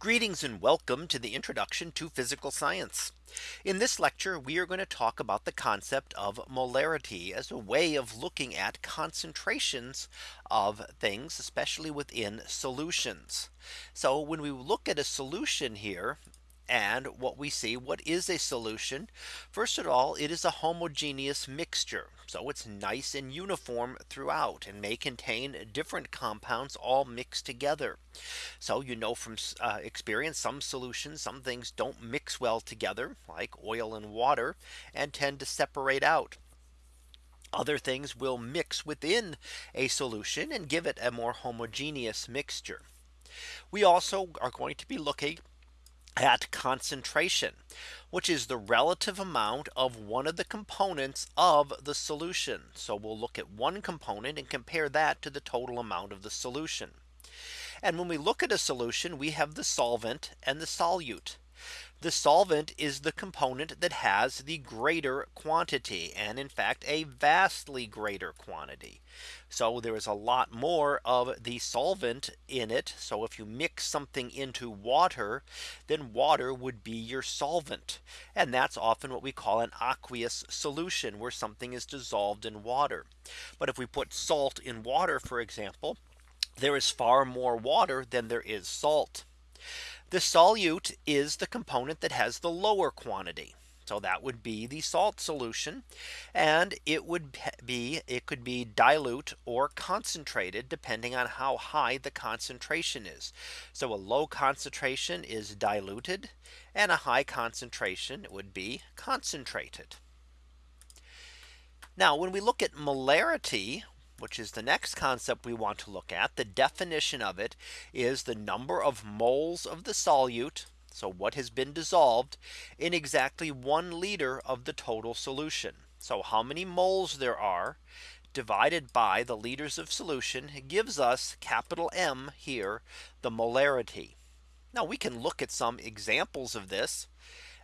Greetings and welcome to the introduction to physical science. In this lecture, we are going to talk about the concept of molarity as a way of looking at concentrations of things, especially within solutions. So when we look at a solution here, and what we see what is a solution. First of all, it is a homogeneous mixture. So it's nice and uniform throughout and may contain different compounds all mixed together. So you know from uh, experience some solutions some things don't mix well together like oil and water and tend to separate out. Other things will mix within a solution and give it a more homogeneous mixture. We also are going to be looking at concentration, which is the relative amount of one of the components of the solution. So we'll look at one component and compare that to the total amount of the solution. And when we look at a solution, we have the solvent and the solute. The solvent is the component that has the greater quantity and in fact a vastly greater quantity. So there is a lot more of the solvent in it. So if you mix something into water, then water would be your solvent. And that's often what we call an aqueous solution where something is dissolved in water. But if we put salt in water, for example, there is far more water than there is salt. The solute is the component that has the lower quantity. So that would be the salt solution. And it would be it could be dilute or concentrated depending on how high the concentration is. So a low concentration is diluted and a high concentration would be concentrated. Now when we look at molarity, which is the next concept we want to look at. The definition of it is the number of moles of the solute. So what has been dissolved in exactly one liter of the total solution. So how many moles there are divided by the liters of solution gives us capital M here the molarity. Now we can look at some examples of this.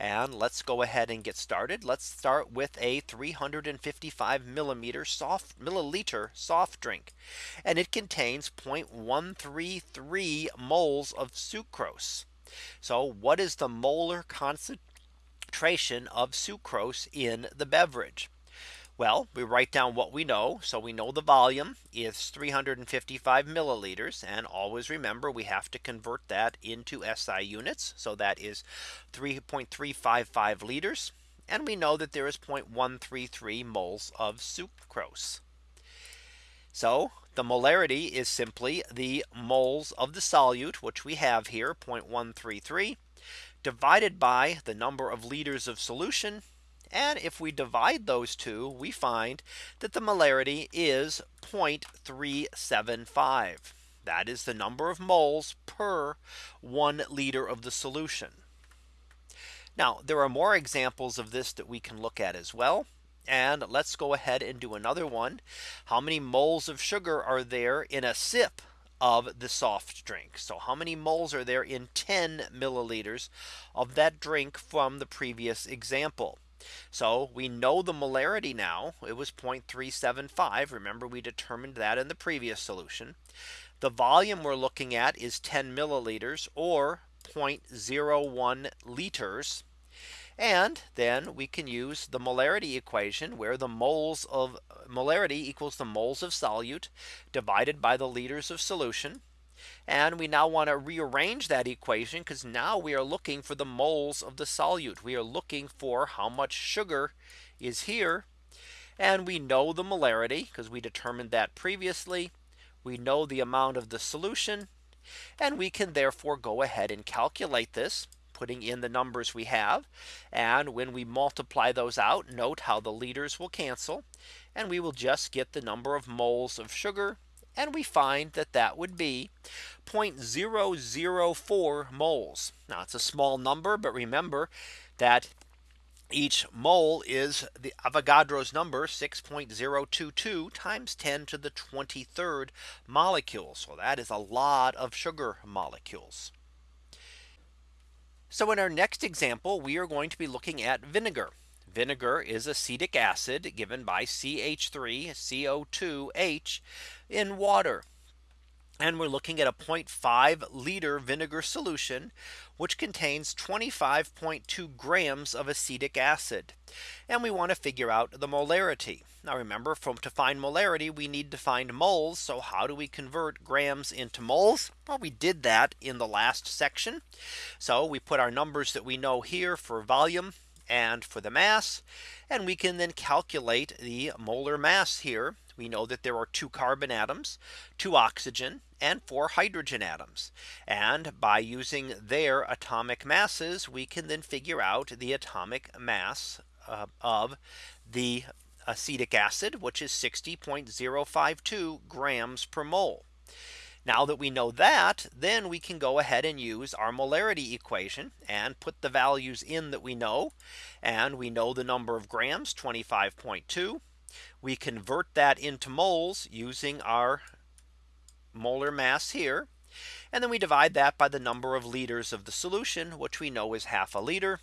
And let's go ahead and get started. Let's start with a 355 millimeter soft milliliter soft drink. And it contains 0.133 moles of sucrose. So what is the molar concentration of sucrose in the beverage? Well, we write down what we know. So we know the volume is 355 milliliters. And always remember, we have to convert that into SI units. So that is 3.355 liters. And we know that there is 0.133 moles of sucrose. So the molarity is simply the moles of the solute, which we have here 0.133 divided by the number of liters of solution and if we divide those two, we find that the molarity is 0.375. That is the number of moles per one liter of the solution. Now there are more examples of this that we can look at as well. And let's go ahead and do another one. How many moles of sugar are there in a sip of the soft drink. So how many moles are there in 10 milliliters of that drink from the previous example? So we know the molarity now it was 0.375. Remember we determined that in the previous solution. The volume we're looking at is 10 milliliters or 0.01 liters. And then we can use the molarity equation where the moles of molarity equals the moles of solute divided by the liters of solution. And we now want to rearrange that equation because now we are looking for the moles of the solute. We are looking for how much sugar is here. And we know the molarity because we determined that previously. We know the amount of the solution. And we can therefore go ahead and calculate this putting in the numbers we have. And when we multiply those out, note how the liters will cancel. And we will just get the number of moles of sugar and we find that that would be 0.004 moles. Now it's a small number, but remember that each mole is the Avogadro's number 6.022 times 10 to the 23rd molecule. So that is a lot of sugar molecules. So in our next example, we are going to be looking at vinegar. Vinegar is acetic acid given by CH3 CO2H in water. and we're looking at a 0.5 liter vinegar solution which contains 25.2 grams of acetic acid. And we want to figure out the molarity. Now remember from to find molarity we need to find moles. So how do we convert grams into moles? Well we did that in the last section. So we put our numbers that we know here for volume and for the mass and we can then calculate the molar mass here we know that there are two carbon atoms, two oxygen and four hydrogen atoms. And by using their atomic masses, we can then figure out the atomic mass uh, of the acetic acid, which is 60.052 grams per mole. Now that we know that, then we can go ahead and use our molarity equation and put the values in that we know. And we know the number of grams 25.2. We convert that into moles using our molar mass here. And then we divide that by the number of liters of the solution, which we know is half a liter.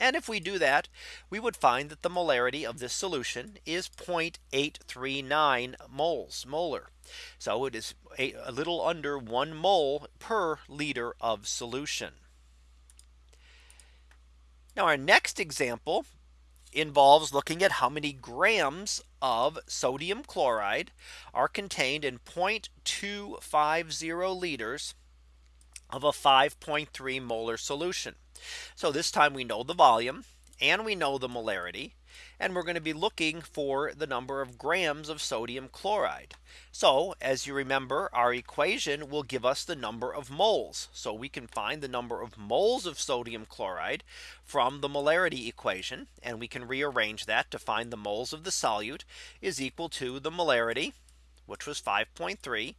And if we do that, we would find that the molarity of this solution is 0.839 moles molar. So it is a, a little under one mole per liter of solution. Now our next example involves looking at how many grams of sodium chloride are contained in 0.250 liters of a 5.3 molar solution. So this time we know the volume and we know the molarity and we're going to be looking for the number of grams of sodium chloride. So as you remember, our equation will give us the number of moles. So we can find the number of moles of sodium chloride from the molarity equation. And we can rearrange that to find the moles of the solute is equal to the molarity, which was 5.3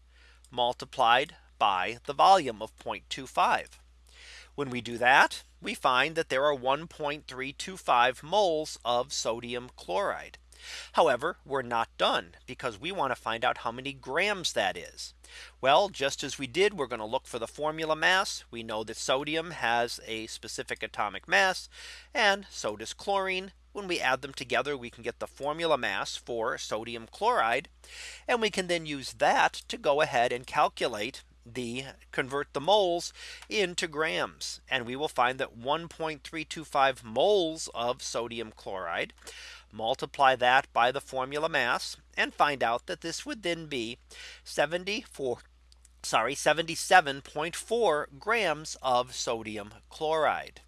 multiplied by the volume of 0.25. When we do that, we find that there are 1.325 moles of sodium chloride. However, we're not done because we want to find out how many grams that is. Well, just as we did, we're going to look for the formula mass. We know that sodium has a specific atomic mass and so does chlorine. When we add them together, we can get the formula mass for sodium chloride. And we can then use that to go ahead and calculate the convert the moles into grams and we will find that 1.325 moles of sodium chloride multiply that by the formula mass and find out that this would then be 74 sorry 77.4 grams of sodium chloride.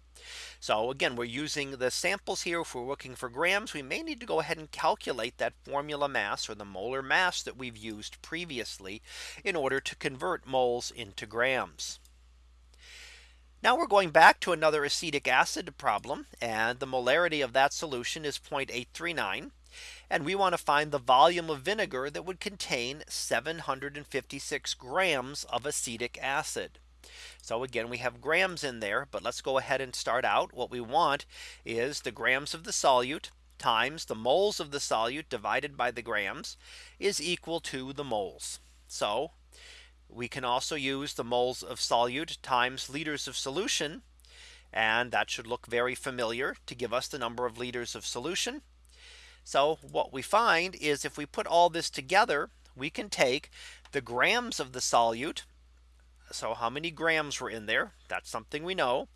So again, we're using the samples here. If we're looking for grams, we may need to go ahead and calculate that formula mass or the molar mass that we've used previously in order to convert moles into grams. Now we're going back to another acetic acid problem and the molarity of that solution is 0.839 and we want to find the volume of vinegar that would contain 756 grams of acetic acid. So again, we have grams in there, but let's go ahead and start out. What we want is the grams of the solute times the moles of the solute divided by the grams is equal to the moles. So we can also use the moles of solute times liters of solution. And that should look very familiar to give us the number of liters of solution. So what we find is if we put all this together, we can take the grams of the solute so how many grams were in there? That's something we know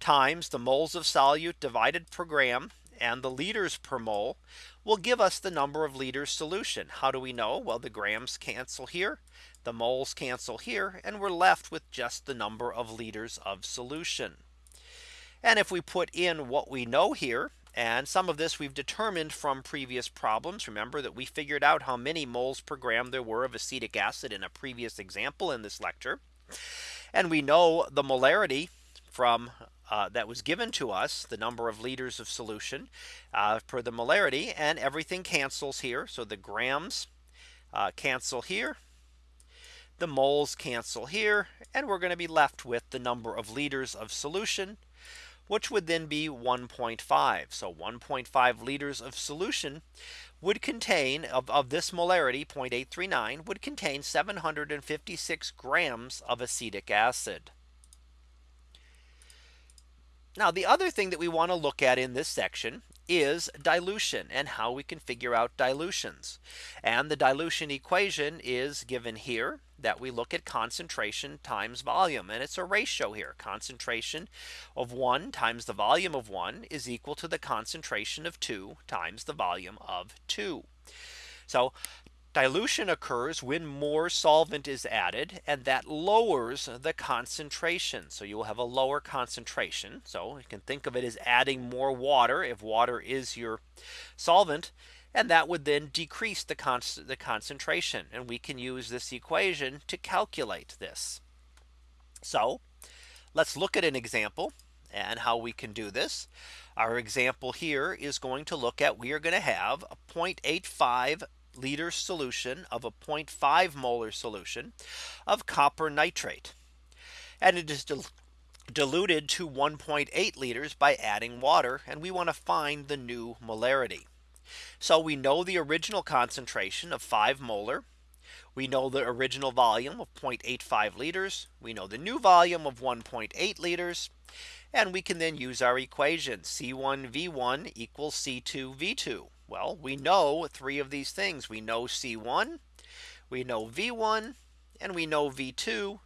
times the moles of solute divided per gram and the liters per mole will give us the number of liters solution. How do we know? Well, the grams cancel here. The moles cancel here and we're left with just the number of liters of solution. And if we put in what we know here and some of this we've determined from previous problems. Remember that we figured out how many moles per gram there were of acetic acid in a previous example in this lecture. And we know the molarity from uh, that was given to us the number of liters of solution uh, per the molarity and everything cancels here. So the grams uh, cancel here. The moles cancel here and we're going to be left with the number of liters of solution which would then be 1.5. So 1.5 liters of solution would contain of, of this molarity 0.839 would contain 756 grams of acetic acid. Now the other thing that we want to look at in this section is dilution and how we can figure out dilutions. And the dilution equation is given here that we look at concentration times volume and it's a ratio here concentration of 1 times the volume of 1 is equal to the concentration of 2 times the volume of 2. So Dilution occurs when more solvent is added and that lowers the concentration. So you will have a lower concentration. So you can think of it as adding more water if water is your solvent. And that would then decrease the, the concentration. And we can use this equation to calculate this. So let's look at an example and how we can do this. Our example here is going to look at we are going to have a 0.85 liter solution of a 0.5 molar solution of copper nitrate. And it is dil diluted to 1.8 liters by adding water. And we want to find the new molarity. So we know the original concentration of 5 molar. We know the original volume of 0.85 liters. We know the new volume of 1.8 liters. And we can then use our equation C1 V1 equals C2 V2. Well, we know three of these things. We know C1, we know V1, and we know V2.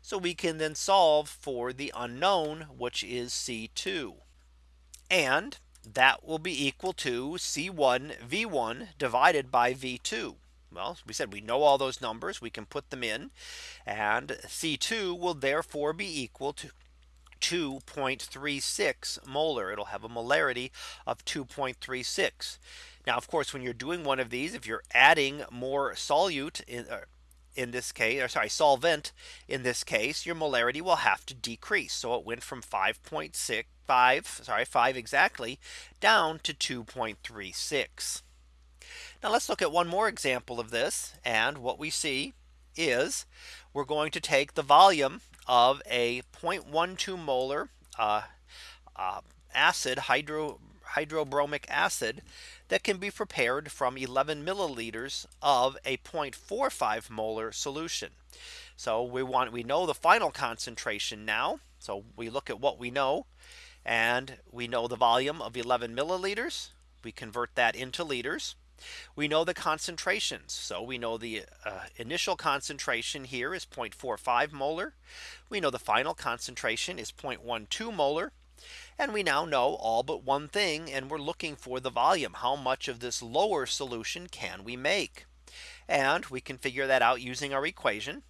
So we can then solve for the unknown, which is C2. And that will be equal to C1 V1 divided by V2. Well, we said we know all those numbers. We can put them in. And C2 will therefore be equal to 2.36 molar. It'll have a molarity of 2.36. Now, of course, when you're doing one of these, if you're adding more solute in, uh, in this case, or sorry, solvent in this case, your molarity will have to decrease. So it went from 5.6 5 sorry 5 exactly down to 2.36. Now let's look at one more example of this. And what we see is we're going to take the volume of a 0.12 molar uh, uh, acid hydro hydrobromic acid that can be prepared from 11 milliliters of a 0.45 molar solution. So we want we know the final concentration now. So we look at what we know and we know the volume of 11 milliliters. We convert that into liters. We know the concentrations. So we know the uh, initial concentration here is 0.45 molar. We know the final concentration is 0.12 molar. And we now know all but one thing and we're looking for the volume. How much of this lower solution can we make? And we can figure that out using our equation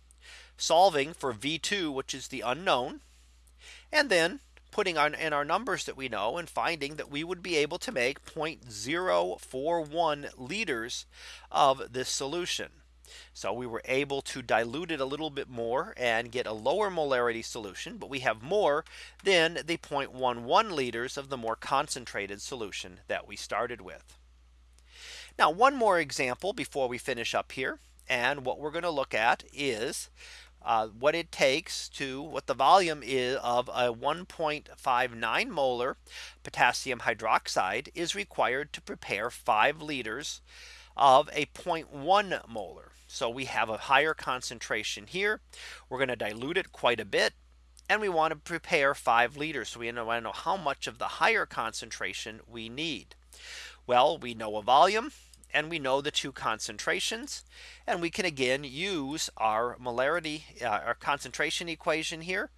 solving for V2 which is the unknown and then putting on in our numbers that we know and finding that we would be able to make 0.041 liters of this solution. So we were able to dilute it a little bit more and get a lower molarity solution. But we have more than the 0.11 liters of the more concentrated solution that we started with. Now one more example before we finish up here. And what we're going to look at is uh, what it takes to what the volume is of a 1.59 molar potassium hydroxide is required to prepare 5 liters of a 0.1 molar. So we have a higher concentration here. We're going to dilute it quite a bit. And we want to prepare 5 liters. So we want to know how much of the higher concentration we need. Well, we know a volume and we know the two concentrations. And we can again use our molarity, uh, our concentration equation here.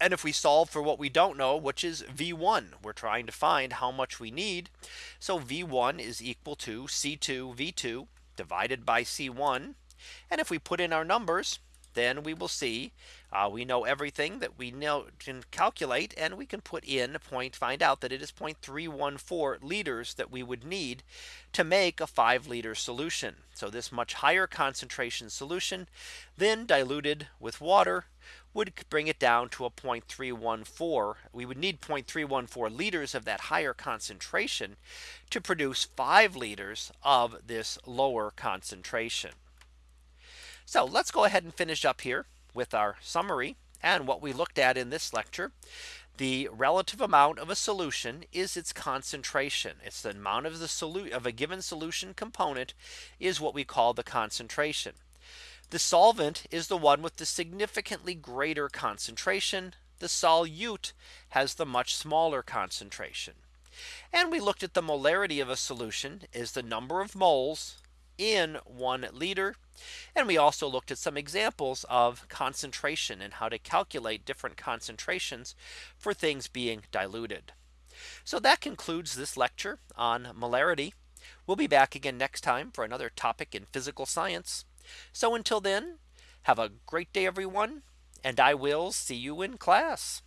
And if we solve for what we don't know, which is V1, we're trying to find how much we need. So V1 is equal to C2 V2 divided by C1. And if we put in our numbers, then we will see uh, we know everything that we know can calculate and we can put in point find out that it is 0.314 liters that we would need to make a 5 liter solution. So this much higher concentration solution then diluted with water would bring it down to a 0.314. We would need 0.314 liters of that higher concentration to produce 5 liters of this lower concentration. So let's go ahead and finish up here with our summary and what we looked at in this lecture. The relative amount of a solution is its concentration. It's the amount of the solute of a given solution component is what we call the concentration. The solvent is the one with the significantly greater concentration. The solute has the much smaller concentration. And we looked at the molarity of a solution is the number of moles in one liter. And we also looked at some examples of concentration and how to calculate different concentrations for things being diluted. So that concludes this lecture on molarity. We'll be back again next time for another topic in physical science. So until then, have a great day, everyone, and I will see you in class.